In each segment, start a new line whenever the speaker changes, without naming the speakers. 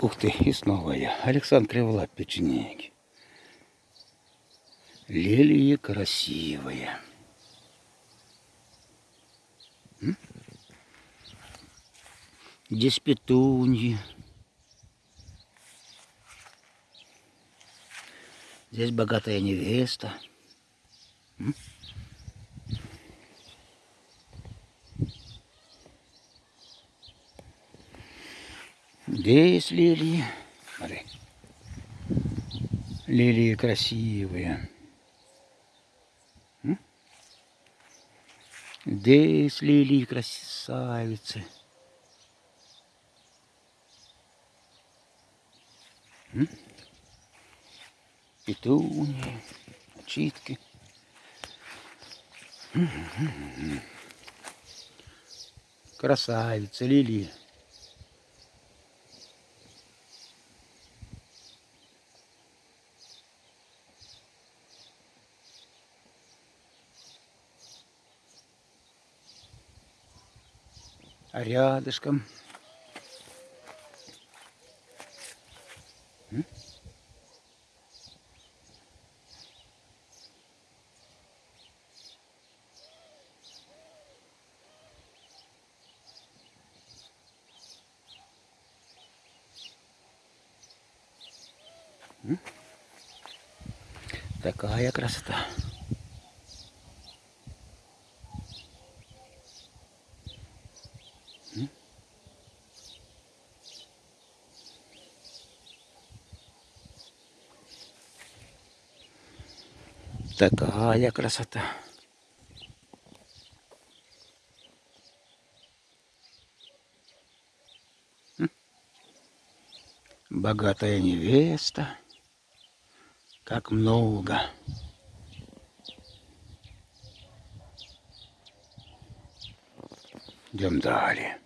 Ух ты, и снова я. Александр Криволап, печенеги. Лилии красивые. Здесь петуньи. Здесь богатая невеста. М? Здесь лилии. Смотри. Лилии красивые. М? Здесь лилии красавицы. М? Петуньи, читки. Красавица, лилии. Рядышком? Такая красота. Такая красота. М? Богатая невеста. Как много. Идем далее.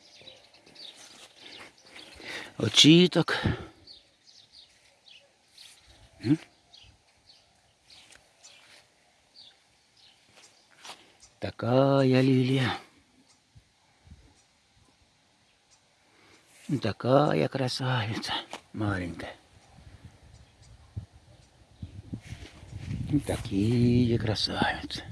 Очиток. М? Такая лилия. Такая красавица маленькая. И Такие красавицы.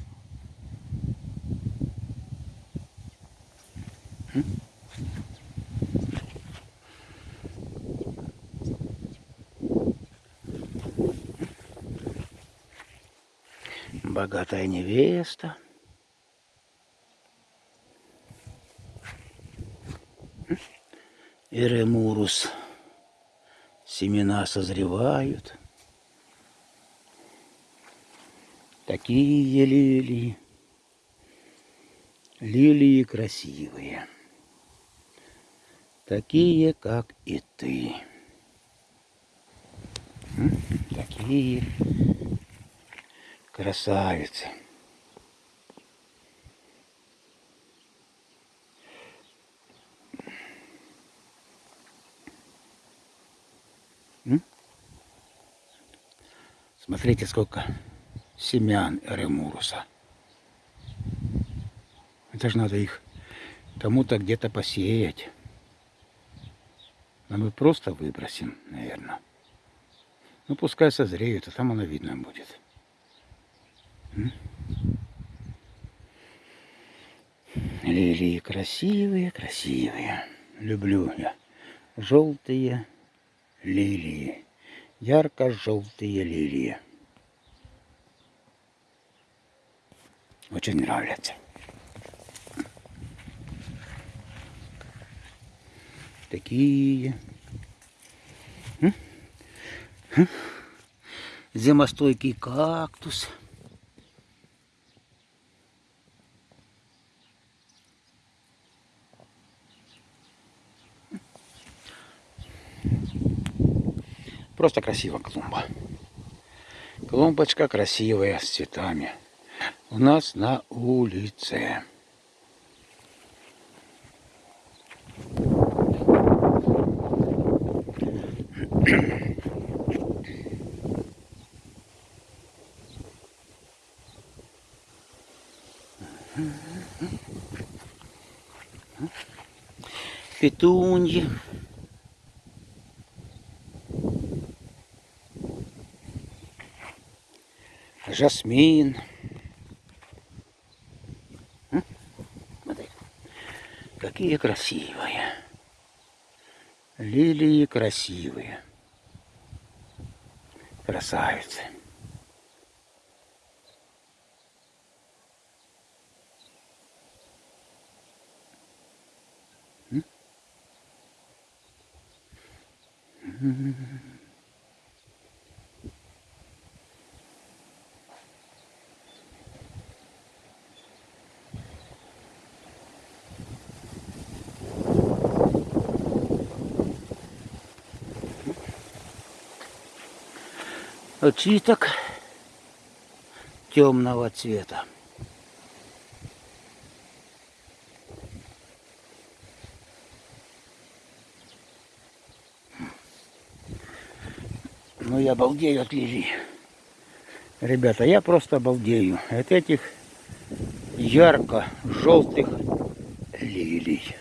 Богатая невеста. Эремурус. Семена созревают. Такие лилии. Лилии красивые. Такие, как и ты. Такие красавицы. Смотрите, сколько семян эремуруса. Это же надо их кому-то где-то посеять. А мы просто выбросим, наверное. Ну, пускай созреют, а там оно видно будет. Лилии красивые, красивые. Люблю я. Желтые лилии. Ярко-желтые лилии. Очень нравятся. Такие. Зимостойкий кактус. Просто красиво клумба. Клумбочка красивая, с цветами. У нас на улице. Петуньи. Жасмин. Какие красивые. Лилии красивые. Красавицы. Очиток темного цвета. Ну я обалдею от лилий. Ребята, я просто обалдею от этих ярко-желтых лилий.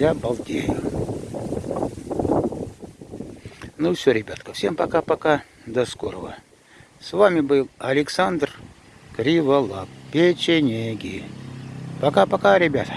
Я обалдею. Ну все, ребятка, всем пока-пока, до скорого. С вами был Александр Криволап, печенеги. Пока-пока, ребята.